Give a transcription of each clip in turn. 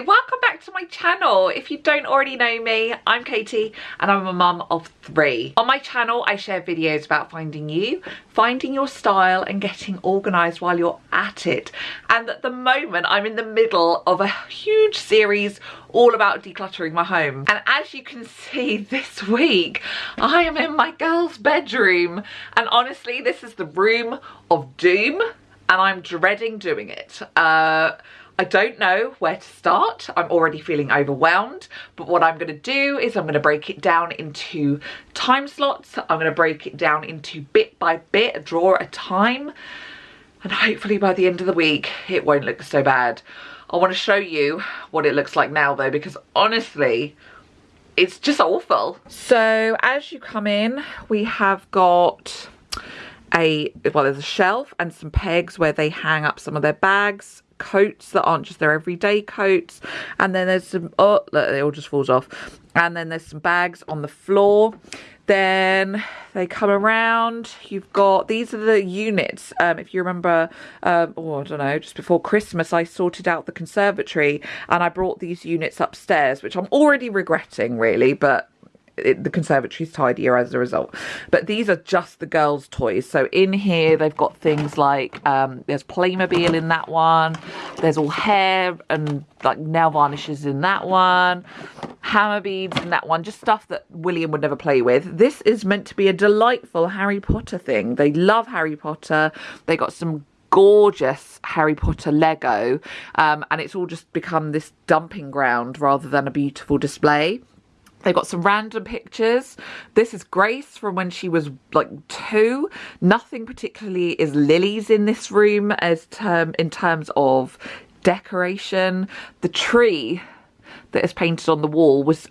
Welcome back to my channel. If you don't already know me, I'm Katie and I'm a mum of three. On my channel, I share videos about finding you, finding your style and getting organised while you're at it. And at the moment, I'm in the middle of a huge series all about decluttering my home. And as you can see this week, I am in my girl's bedroom. And honestly, this is the room of doom and I'm dreading doing it. Uh, I don't know where to start. I'm already feeling overwhelmed, but what I'm gonna do is I'm gonna break it down into time slots. I'm gonna break it down into bit by bit, a drawer at a time. And hopefully by the end of the week, it won't look so bad. I wanna show you what it looks like now though, because honestly, it's just awful. So as you come in, we have got a, well, there's a shelf and some pegs where they hang up some of their bags coats that aren't just their everyday coats. And then there's some oh look, it all just falls off. And then there's some bags on the floor. Then they come around. You've got these are the units. Um, if you remember um, oh I don't know just before Christmas I sorted out the conservatory and I brought these units upstairs which I'm already regretting really but it, the conservatory's tidier as a result. But these are just the girls' toys. So in here, they've got things like, um, there's Playmobil in that one. There's all hair and like nail varnishes in that one. Hama beads in that one. Just stuff that William would never play with. This is meant to be a delightful Harry Potter thing. They love Harry Potter. They got some gorgeous Harry Potter Lego um, and it's all just become this dumping ground rather than a beautiful display. They've got some random pictures. This is Grace from when she was like two. Nothing particularly is Lily's in this room as term in terms of decoration. The tree that is painted on the wall was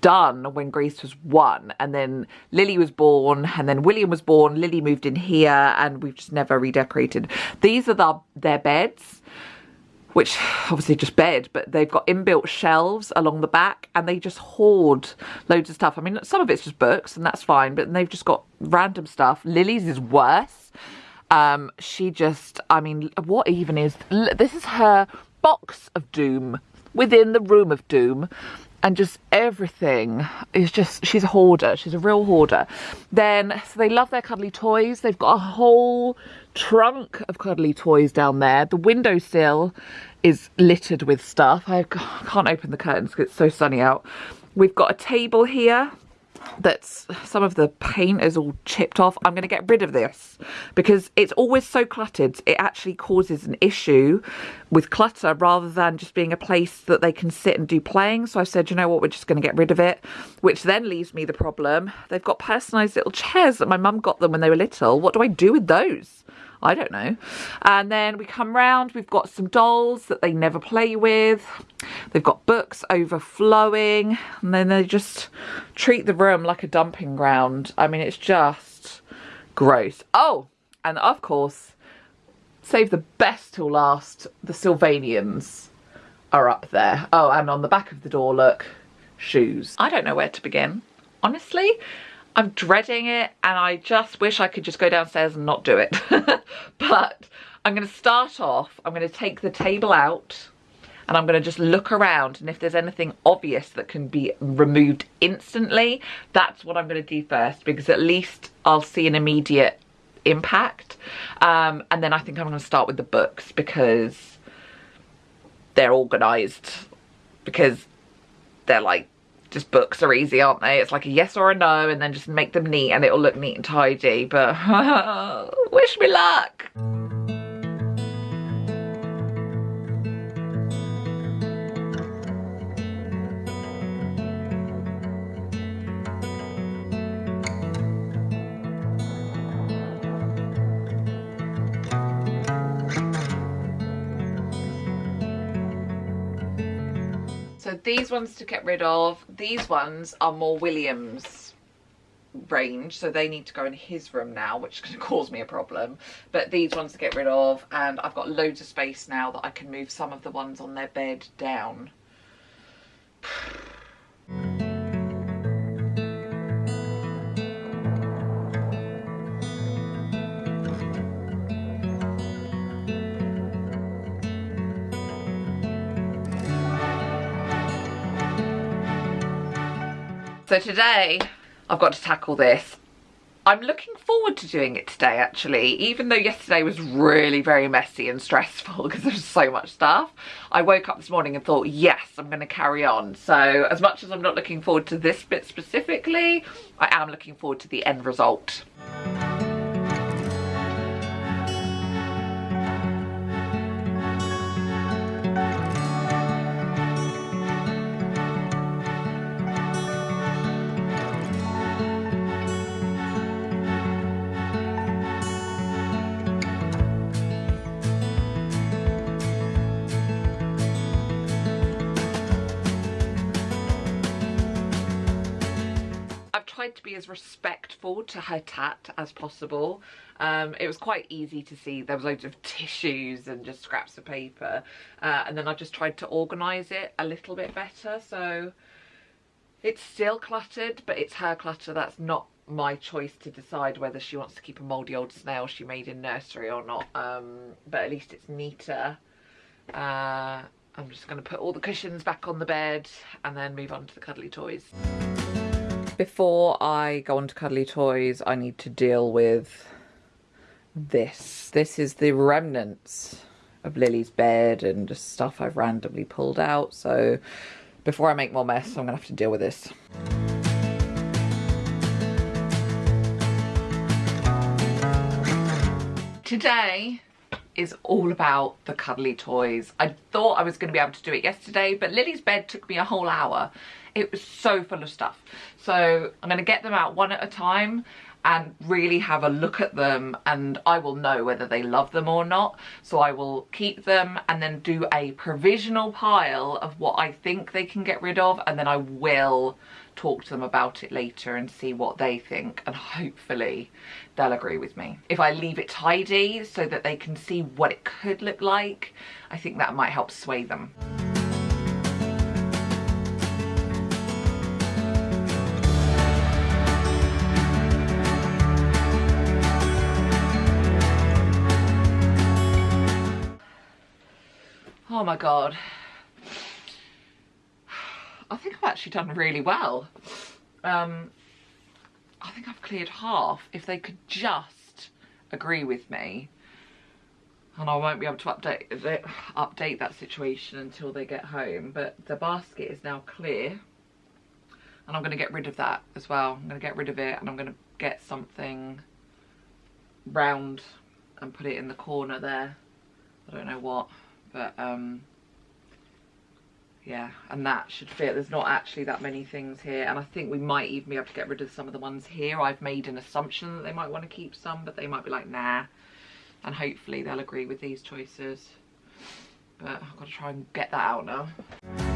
done when Grace was one and then Lily was born and then William was born Lily moved in here and we've just never redecorated these are the, their beds which obviously just bed, but they've got inbuilt shelves along the back and they just hoard loads of stuff. I mean, some of it's just books and that's fine, but they've just got random stuff. Lily's is worse. Um, she just, I mean, what even is, this is her box of doom within the room of doom and just everything is just she's a hoarder she's a real hoarder. Then so they love their cuddly toys. They've got a whole trunk of cuddly toys down there. The windowsill is littered with stuff. I can't open the curtains because it's so sunny out. We've got a table here that's some of the paint is all chipped off. I'm going to get rid of this because it's always so cluttered. It actually causes an issue with clutter rather than just being a place that they can sit and do playing. So I said, you know what, we're just going to get rid of it, which then leaves me the problem. They've got personalised little chairs that my mum got them when they were little. What do I do with those? I don't know. And then we come round, we've got some dolls that they never play with. They've got books overflowing. And then they just treat the room like a dumping ground. I mean, it's just gross. Oh, and of course, save the best till last, the Sylvanians are up there. Oh, and on the back of the door, look, shoes. I don't know where to begin, honestly. I'm dreading it and I just wish I could just go downstairs and not do it. but I'm going to start off, I'm going to take the table out and I'm going to just look around and if there's anything obvious that can be removed instantly, that's what I'm going to do first because at least I'll see an immediate impact. Um, and then I think I'm going to start with the books because they're organised because they're like just books are easy, aren't they? It's like a yes or a no and then just make them neat and it'll look neat and tidy. But wish me luck. These ones to get rid of. These ones are more Williams range so they need to go in his room now which can cause me a problem but these ones to get rid of and I've got loads of space now that I can move some of the ones on their bed down So today I've got to tackle this. I'm looking forward to doing it today actually, even though yesterday was really very messy and stressful because there was so much stuff. I woke up this morning and thought, yes, I'm going to carry on. So as much as I'm not looking forward to this bit specifically, I am looking forward to the end result. Tried to be as respectful to her tat as possible. Um, it was quite easy to see there was loads of tissues and just scraps of paper uh, and then I just tried to organise it a little bit better. So it's still cluttered but it's her clutter. That's not my choice to decide whether she wants to keep a mouldy old snail she made in nursery or not. Um, but at least it's neater. Uh, I'm just going to put all the cushions back on the bed and then move on to the cuddly toys before I go on to cuddly toys, I need to deal with this. This is the remnants of Lily's bed and just stuff I've randomly pulled out. So before I make more mess, I'm gonna have to deal with this. Today is all about the cuddly toys. I thought I was going to be able to do it yesterday, but Lily's bed took me a whole hour. It was so full of stuff. So I'm going to get them out one at a time and really have a look at them and I will know whether they love them or not. So I will keep them and then do a provisional pile of what I think they can get rid of and then I will talk to them about it later and see what they think and hopefully they'll agree with me. If I leave it tidy so that they can see what it could look like, I think that might help sway them. Oh my god. I think I've actually done really well. Um, I think I've cleared half. If they could just agree with me, and I won't be able to update update that situation until they get home. But the basket is now clear, and I'm going to get rid of that as well. I'm going to get rid of it, and I'm going to get something round and put it in the corner there. I don't know what, but um, yeah and that should fit. There's not actually that many things here and I think we might even be able to get rid of some of the ones here. I've made an assumption that they might want to keep some but they might be like nah. And hopefully they'll agree with these choices. But I've got to try and get that out now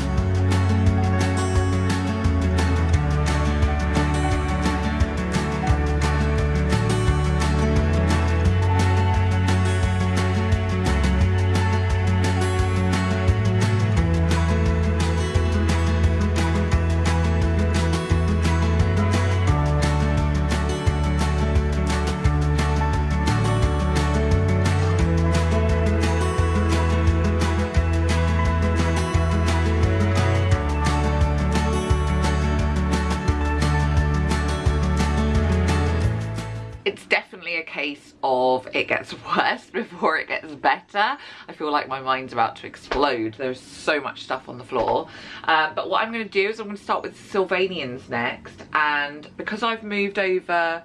it gets worse before it gets better. I feel like my mind's about to explode. There's so much stuff on the floor. Uh, but what I'm going to do is I'm going to start with Sylvanians next. And because I've moved over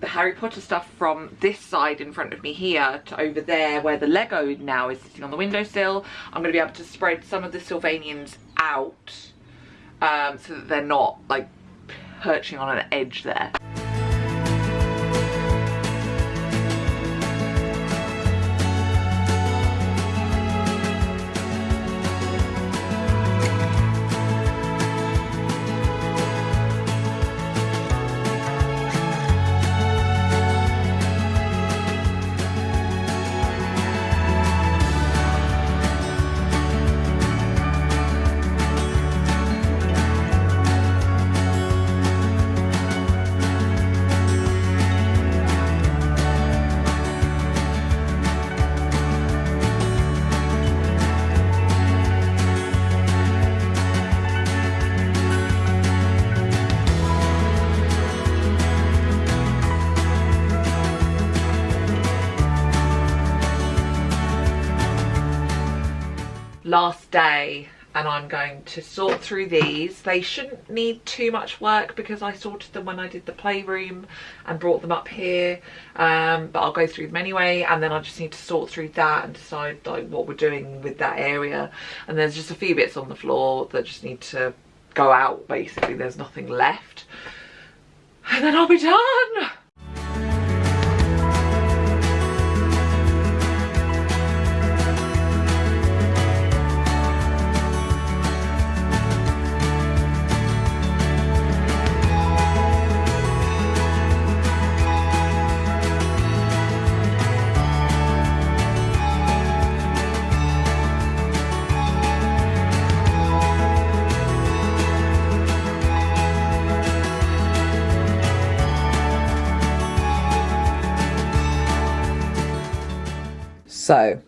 the Harry Potter stuff from this side in front of me here to over there where the Lego now is sitting on the windowsill, I'm going to be able to spread some of the Sylvanians out um, so that they're not like perching on an edge there. Day and I'm going to sort through these. They shouldn't need too much work because I sorted them when I did the playroom and brought them up here. Um, but I'll go through them anyway and then I just need to sort through that and decide like what we're doing with that area. And there's just a few bits on the floor that just need to go out basically. There's nothing left. And then I'll be done. So,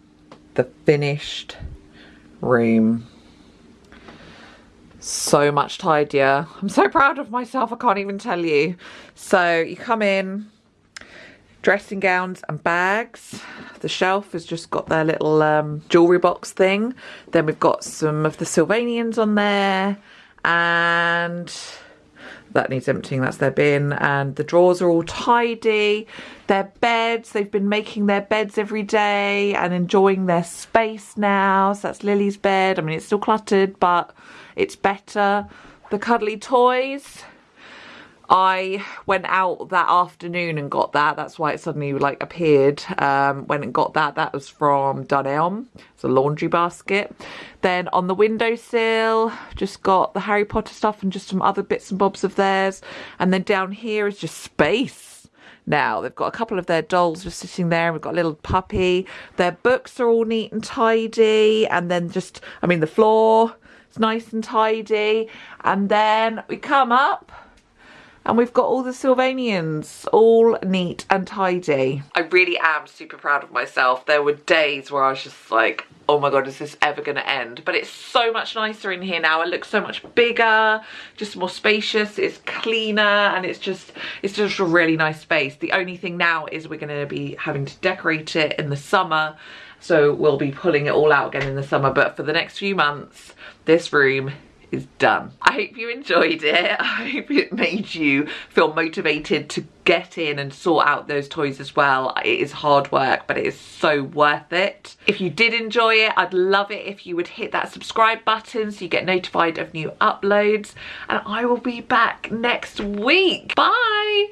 the finished room. So much tidier. I'm so proud of myself, I can't even tell you. So, you come in, dressing gowns and bags. The shelf has just got their little um, jewellery box thing. Then we've got some of the Sylvanians on there. And that needs emptying that's their bin and the drawers are all tidy. Their beds they've been making their beds every day and enjoying their space now. So that's lily's bed. I mean it's still cluttered but it's better. The cuddly toys I went out that afternoon and got that. That's why it suddenly like appeared. Um, and got that. That was from Dunelm. It's a laundry basket. Then on the windowsill, just got the Harry Potter stuff and just some other bits and bobs of theirs. And then down here is just space now. They've got a couple of their dolls just sitting there. We've got a little puppy. Their books are all neat and tidy. And then just, I mean, the floor is nice and tidy. And then we come up and we've got all the Sylvanians all neat and tidy. I really am super proud of myself. There were days where I was just like, oh my god, is this ever going to end? But it's so much nicer in here now. It looks so much bigger, just more spacious, it's cleaner, and it's just, it's just a really nice space. The only thing now is we're going to be having to decorate it in the summer. So we'll be pulling it all out again in the summer. But for the next few months, this room is done. I hope you enjoyed it. I hope it made you feel motivated to get in and sort out those toys as well. It is hard work, but it is so worth it. If you did enjoy it, I'd love it if you would hit that subscribe button so you get notified of new uploads. And I will be back next week. Bye!